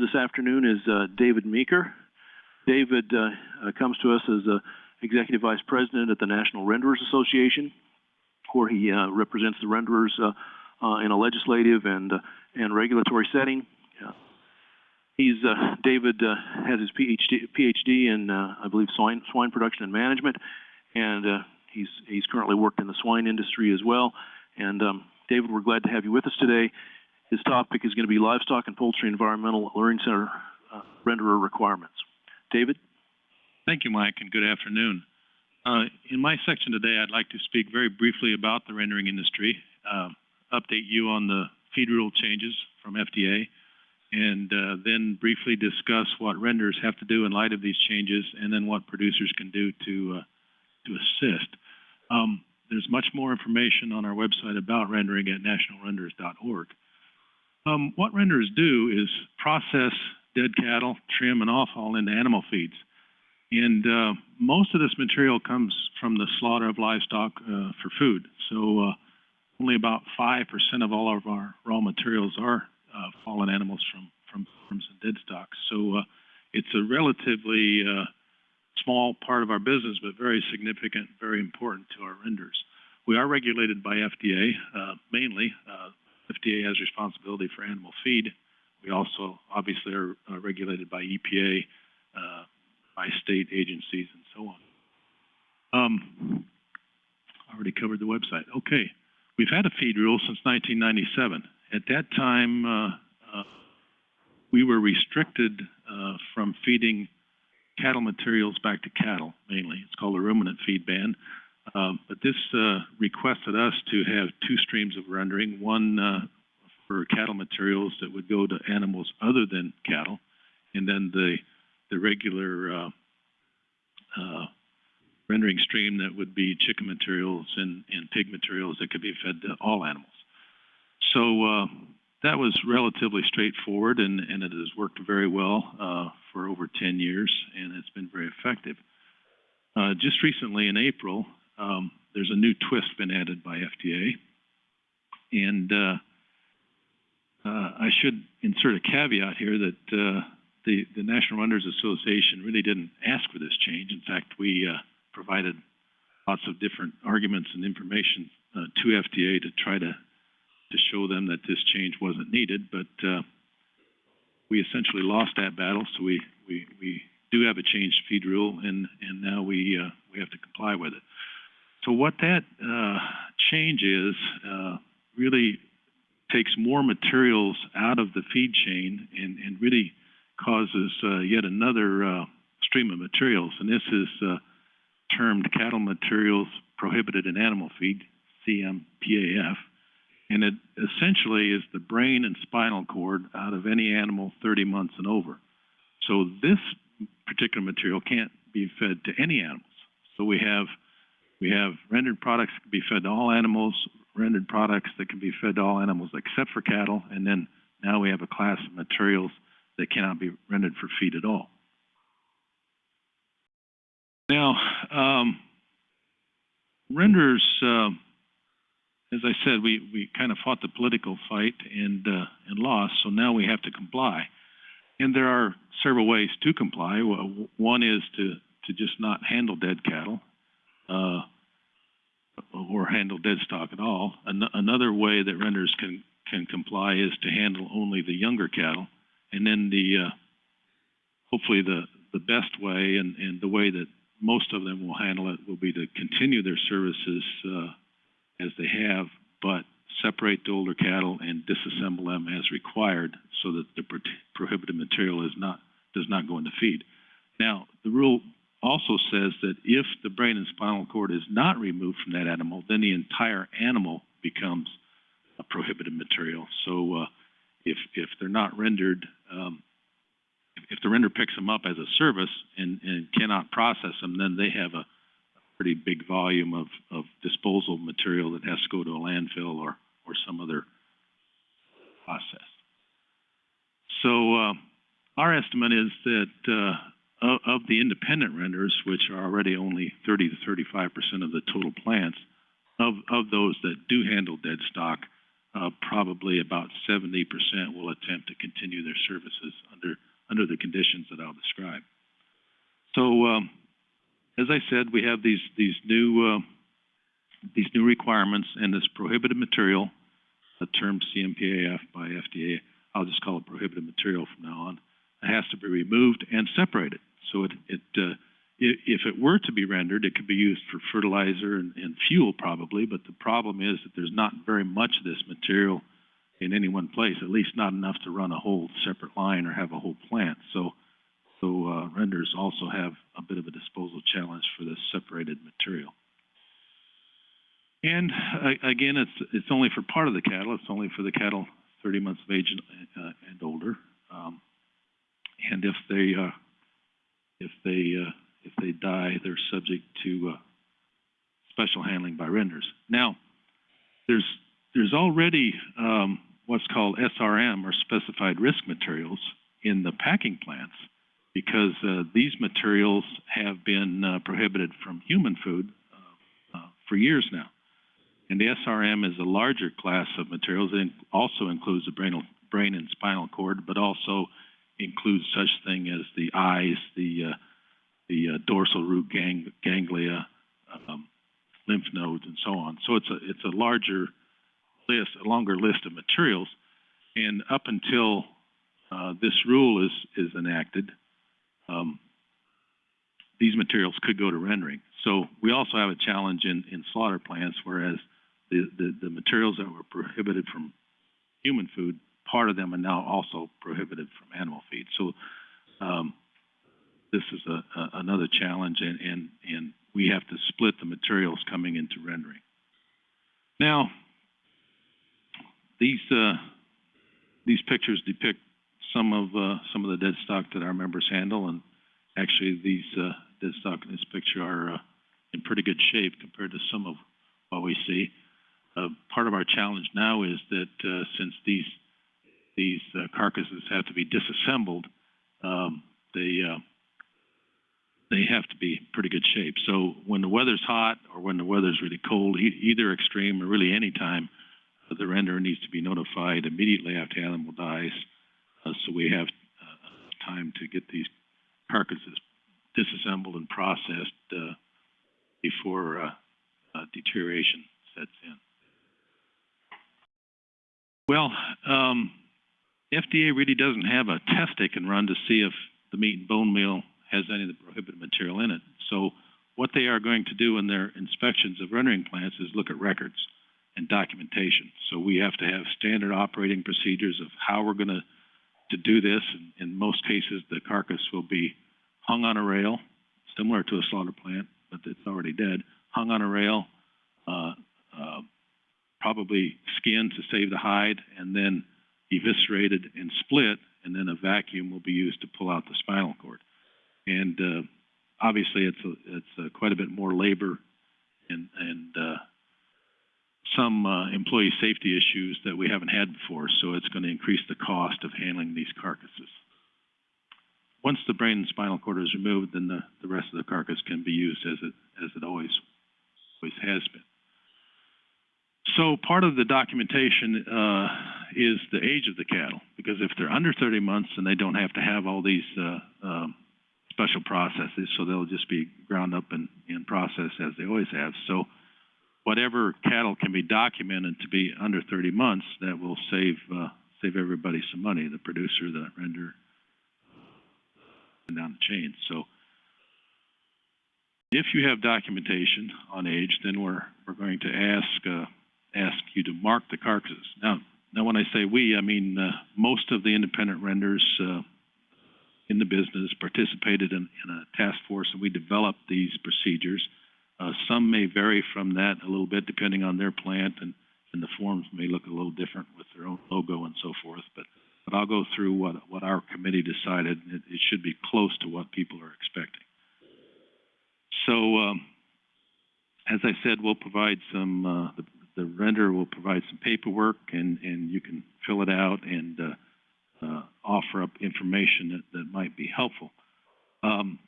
this afternoon is uh, David Meeker. David uh, uh, comes to us as a Executive Vice President at the National Renderers Association, where he uh, represents the renderers uh, uh, in a legislative and, uh, and regulatory setting. Uh, he's, uh, David uh, has his PhD, PhD in, uh, I believe, swine, swine production and management, and uh, he's, he's currently worked in the swine industry as well. And um, David, we're glad to have you with us today. His topic is going to be livestock and poultry environmental learning center uh, renderer requirements. David? Thank you, Mike, and good afternoon. Uh, in my section today, I'd like to speak very briefly about the rendering industry, uh, update you on the feed rule changes from FDA, and uh, then briefly discuss what renders have to do in light of these changes, and then what producers can do to uh, to assist. Um, there's much more information on our website about rendering at nationalrenderers.org. Um, what renderers do is process dead cattle, trim, and offal into animal feeds. And uh, most of this material comes from the slaughter of livestock uh, for food. So uh, only about 5% of all of our raw materials are uh, fallen animals from, from farms and dead stock. So uh, it's a relatively uh, small part of our business, but very significant, very important to our renders. We are regulated by FDA, mainly. FDA has responsibility for animal feed. We also obviously are regulated by EPA, by state agencies and so on. Um, already covered the website. Okay, we've had a feed rule since 1997. At that time, uh, uh, we were restricted uh, from feeding cattle materials back to cattle, mainly. It's called a ruminant feed ban. Um, but this uh, requested us to have two streams of rendering, one uh, for cattle materials that would go to animals other than cattle, and then the the regular uh, uh, rendering stream that would be chicken materials and, and pig materials that could be fed to all animals. So uh, that was relatively straightforward, and, and it has worked very well uh, for over 10 years, and it's been very effective. Just recently in April, um, there's a new twist been added by FDA, and uh, uh, I should insert a caveat here that the, the National Renders Association really didn't ask for this change. In fact, we uh, provided lots of different arguments and information uh, to FDA to try to to show them that this change wasn't needed. But uh, we essentially lost that battle, so we, we, we do have a changed feed rule, and, and now we, uh, we have to comply with it. So what that uh, change is uh, really takes more materials out of the feed chain and, and really causes uh, yet another uh, stream of materials, and this is uh, termed cattle materials prohibited in animal feed, CMPAF, and it essentially is the brain and spinal cord out of any animal 30 months and over. So this particular material can't be fed to any animals. So we have we have rendered products that can be fed to all animals, rendered products that can be fed to all animals except for cattle, and then now we have a class of materials that cannot be rendered for feed at all. Now, um, renderers, uh, as I said, we, we kind of fought the political fight and, uh, and lost, so now we have to comply. And there are several ways to comply. One is to, to just not handle dead cattle uh, or handle dead stock at all. An another way that renders can, can comply is to handle only the younger cattle and then the uh, hopefully the the best way and, and the way that most of them will handle it will be to continue their services uh, as they have, but separate the older cattle and disassemble them as required so that the pro prohibited material is not does not go into feed. Now, the rule also says that if the brain and spinal cord is not removed from that animal, then the entire animal becomes a prohibited material. So uh, if if they're not rendered, um, if the render picks them up as a service and, and cannot process them, then they have a, pretty big volume of, of disposal material that has to go to a landfill or or some other process. So uh, our estimate is that uh, of, of, the independent renders, which are already only 30 to 35 percent of the total plants, of, of those that do handle dead stock, uh, probably about seventy percent will attempt to continue their services under, under the conditions that I'll describe. So, um, as I said, we have these, these new, uh, these new requirements and this prohibited material, the term CMPAF by FDA, I'll just call it prohibited material from now on, it has to be removed and separated. So it, it, uh, if it were to be rendered, it could be used for fertilizer and, and fuel probably, but the problem is that there's not very much of this material in any one place, at least not enough to run a whole separate line or have a whole plant. So, so, uh, renders also have a bit of a disposal challenge for this separated material. And, uh, again, it's, it's only for part of the cattle, it's only for the cattle thirty months of age and, uh, and older. Um, and if they, uh, they, uh, if they die, they're subject to, uh, special handling by renders. Now, there's, there's already, um, what's called SRM, or specified risk materials, in the packing plants, because, uh, these materials have been, uh, prohibited from human food, uh, uh, for years now. And the SRM is a larger class of materials. It also includes the brain, brain and spinal cord, but also includes such thing as the eyes, the, uh, the uh, dorsal root gang, ganglia, um, lymph nodes, and so on. So it's a, it's a larger list, a longer list of materials. And up until, uh, this rule is, is enacted, um, these materials could go to rendering. So we also have a challenge in, in slaughter plants, whereas the, the, the materials that were prohibited from human food, part of them are now also prohibited from animal feed. So, um, this is a, a, another challenge and, and, and we have to split the materials coming into rendering. Now, these, uh, these pictures depict some of, uh, some of the dead stock that our members handle and actually these, uh, dead stock in this picture are, uh, in pretty good shape compared to some of what we see. Uh, part of our challenge now is that, uh, since these, these carcasses have to be disassembled, um, they, they have to be pretty good shape. So when the weather's hot or when the weather's really cold, e- either extreme or really any time, uh, the renderer needs to be notified immediately after animal dies, uh, so we have, uh, time to get these carcasses disassembled and processed, uh, before, uh, uh, deterioration sets in. Well, um, FDA really doesn't have a test they can run to see if the meat and bone meal has any of the prohibited material in it. So what they are going to do in their inspections of rendering plants is look at records and documentation. So we have to have standard operating procedures of how we're gonna, to do this. In, in most cases, the carcass will be hung on a rail, similar to a slaughter plant, but it's already dead, hung on a rail, uh, uh, probably skinned to save the hide, and then eviscerated and split, and then a vacuum will be used to pull out the spinal cord. And uh, obviously, it's a, it's uh quite a bit more labor and and uh, some uh, employee safety issues that we haven't had before. So it's going to increase the cost of handling these carcasses. Once the brain and spinal cord is removed, then the, the rest of the carcass can be used as it as it always always has been. So part of the documentation uh, is the age of the cattle, because if they're under 30 months, and they don't have to have all these uh, um, special processes, so they'll just be ground up and, and processed as they always have. So whatever cattle can be documented to be under 30 months, that will save uh, save everybody some money, the producer, the render, and down the chain. So if you have documentation on age, then we're we're going to ask uh, ask you to mark the carcasses. Now, now when I say we, I mean uh, most of the independent renders uh, in the business participated in, in a task force, and we developed these procedures. Uh, some may vary from that a little bit depending on their plant, and, and the forms may look a little different with their own logo and so forth. But but I'll go through what what our committee decided. It, it should be close to what people are expecting. So, um, as I said, we'll provide some, uh, the, the render will provide some paperwork and, and you can fill it out and, uh, uh, offer up information that, that might be helpful. Um,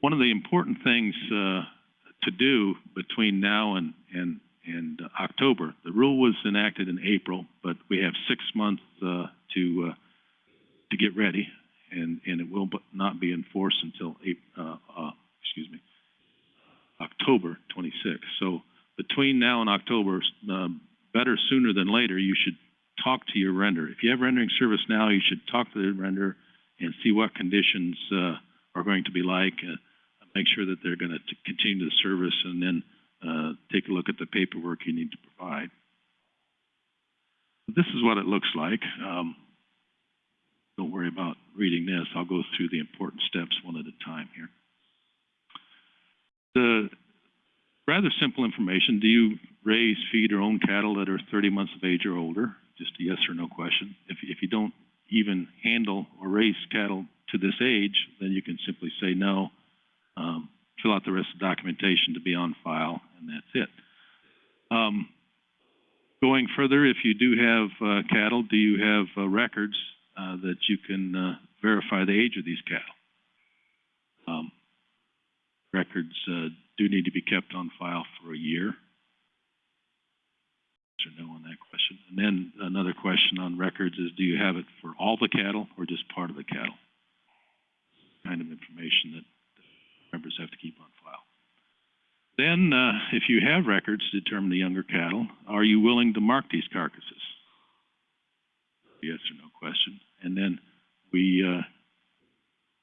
one of the important things, uh, to do between now and, and, and October. The rule was enacted in April, but we have six months, uh, to, uh, to get ready, and, and it will not be enforced until Ap- uh, uh, excuse me, October twenty-sixth. So between now and October, um, better sooner than later, you should talk to your render. If you have rendering service now, you should talk to the render and see what conditions, uh, are going to be like, uh, make sure that they're gonna continue the service, and then, uh, take a look at the paperwork you need to provide. This is what it looks like. Um, don't worry about reading this. I'll go through the important steps one at a time here. The rather simple information, do you raise, feed, or own cattle that are thirty months of age or older? Just a yes or no question. If, if you don't even handle or raise cattle to this age, then you can simply say no, um, fill out the rest of the documentation to be on file, and that's it. Um, going further, if you do have, uh, cattle, do you have, uh, records, uh, that you can, uh, verify the age of these cattle? Um, records, uh, do need to be kept on file for a year. Or no on that question? And then another question on records is, do you have it for all the cattle or just part of the cattle? Kind of information that members have to keep on file. Then, uh, if you have records to determine the younger cattle, are you willing to mark these carcasses? Yes or no question. And then we, uh,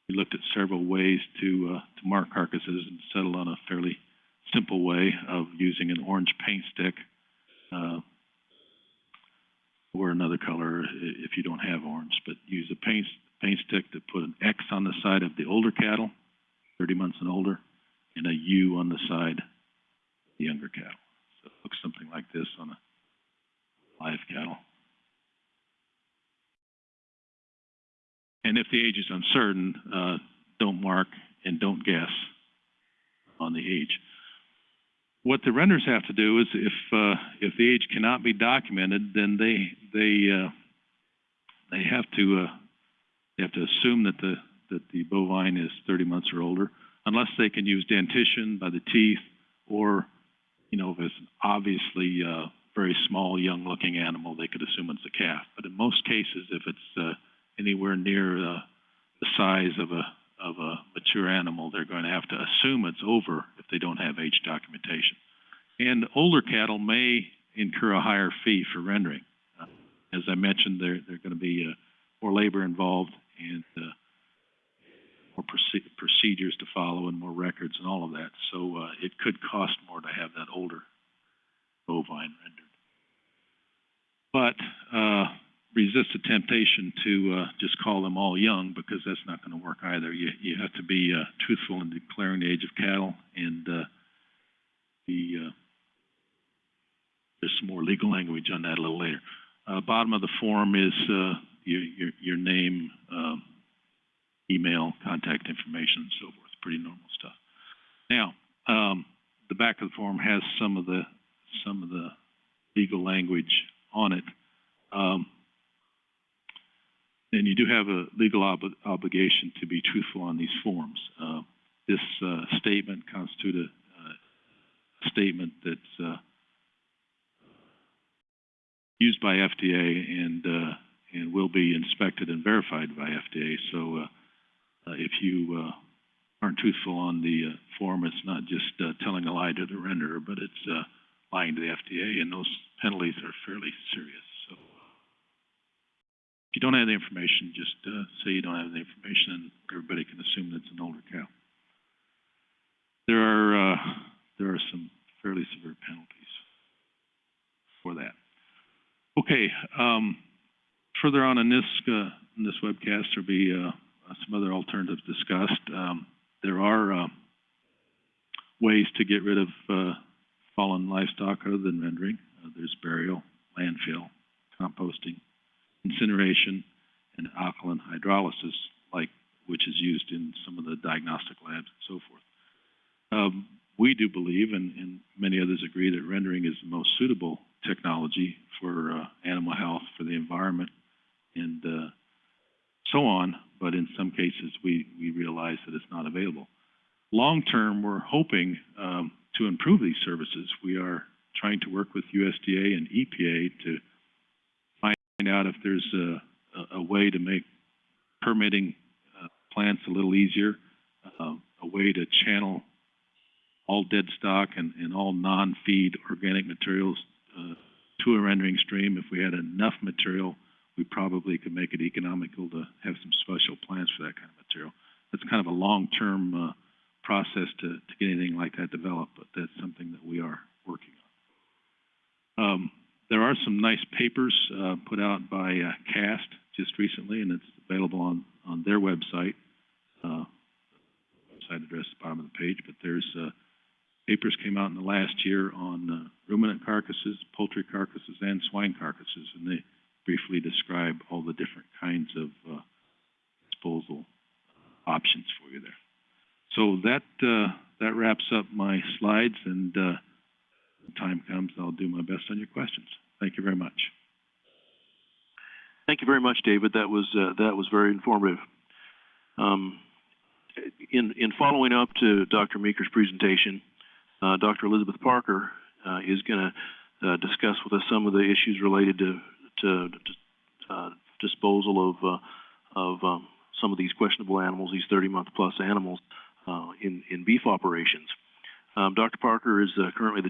we looked at several ways to, uh, to mark carcasses and settled on a fairly simple way of using an orange paint stick, uh, or another color if you don't have orange, but use a paint, paint stick to put an X on the side of the older cattle, thirty months and older, and a U on the side, of the younger cattle. So it looks something like this on a live cattle. And if the age is uncertain, uh, don't mark and don't guess on the age. What have to do is if, uh, if the age cannot be documented, then they, they, uh, they have to, uh, they have to assume that the, that the bovine is thirty months or older, unless they can use dentition by the teeth, or, you know, if it's obviously, uh, very small, young-looking animal, they could assume it's a calf. But in most cases, if it's, uh, anywhere near, uh, the size of a, of a mature animal, they're going to have to assume it's over if they don't have age documentation. And older cattle may incur a higher fee for rendering. Uh, As I mentioned, there, are going to be, uh, more labor involved and, uh, more proce- procedures to follow and more records and all of that. So, uh, it could cost more to have that older bovine rendered. But, uh, resist the temptation to, uh, just call them all young, because that's not gonna work either. You, you have to be, uh, truthful in declaring the age of cattle, and, the, uh, some more legal language on that a little later. Uh, bottom of the form is, uh, your, your, your name, um, email, contact information, and so forth, pretty normal stuff. Now, um, the back of the form has some of the, some of the legal language on it. Um, and you do have a legal ob- obligation to be truthful on these forms. Uh, this, uh, statement constitutes a, uh, statement that's, uh, used by FDA and, uh, and will be inspected and verified by FDA. So, uh, uh, if you, uh, aren't truthful on the, uh, form, it's not just, telling a lie to the renderer, but it's, lying to the FDA, and those penalties are fairly serious, so. If you don't have the information, just, say you don't have the information, and everybody can assume that it's an older cow. There are, there are some fairly severe penalties for that. Okay, um, further on in this, uh, in this webcast, there'll be, uh, some other alternatives discussed. Um, there are, uh, ways to get rid of, uh, fallen livestock other than rendering. Uh, there's burial, landfill, composting, incineration, and alkaline hydrolysis, like, which is used in some of the diagnostic labs and so forth. Um, we do believe, and, and many others agree, that rendering is the most suitable technology for, uh, animal health, for the environment, and, uh, so on, but in some cases, we, we realize that it's not available. Long-term, we're hoping, um, to improve these services. We are trying to work with USDA and EPA to find out if there's a, a, way to make permitting, uh, plants a little easier, uh, a way to channel all dead stock and, and all non-feed organic materials, uh, to a rendering stream. If we had enough material, we probably could make it economical to have some special plans for that kind of material. That's kind of a long-term, uh, process to, to get anything like that developed, but that's something that we are working on. Um, there are some nice papers, uh, put out by, uh, CAST just recently, and it's available on, on their website. Uh, website address at the bottom of the page, but there's, uh, papers came out in the last year on, uh, ruminant carcasses, poultry carcasses, and swine carcasses, and they briefly describe all the different kinds of, uh, disposal options for you there. So that, uh, that wraps up my slides, and, uh, time comes, I'll do my best on your questions. Thank you very much. Thank you very much, David. That was, uh, that was very informative. Um, in, in following up to Dr. Meeker's presentation, Dr. Elizabeth Parker, uh, is gonna, uh, discuss with us some of the issues related to, to, to, uh, disposal of, uh, of, um, some of these questionable animals, these thirty-month plus animals, uh, in, in beef operations. Um, Dr. Parker is, uh, currently the